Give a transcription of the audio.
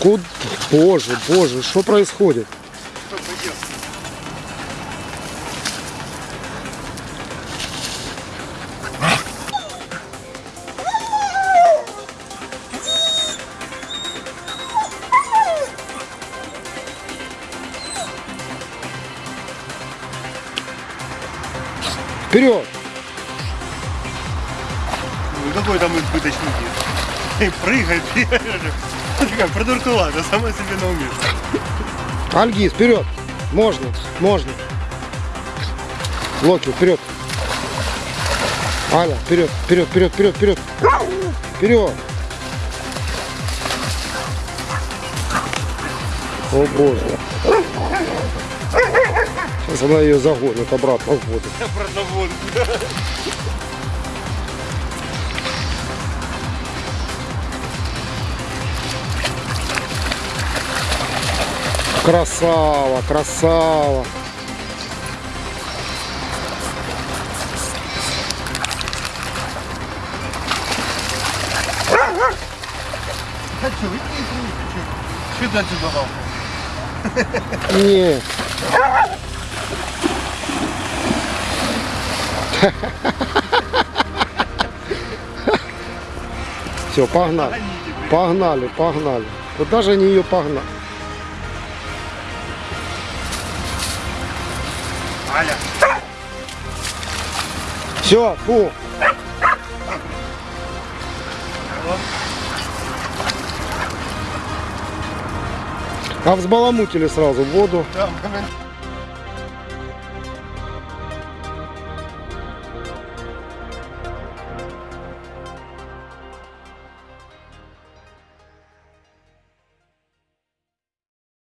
Куда? Боже, боже, что происходит? Вперед! Ну какой там избыточный вид? Прыгай, бегай. Такая продуркувата, сама себе на уме. Альгиз, вперед! Можно, можно. Локи, вперед! Аля, вперед, вперед, вперед, вперед, вперед! Вперед! О боже! Сейчас она ее загонит обратно в воду. Обратно в воду. Красава, красава. А что, вы не Что дальше добавил? Нет. Все, погнали. Погнали, погнали. Куда же они ее погнали? Аля. Все, фу. А взбаламутили сразу воду. Коммент-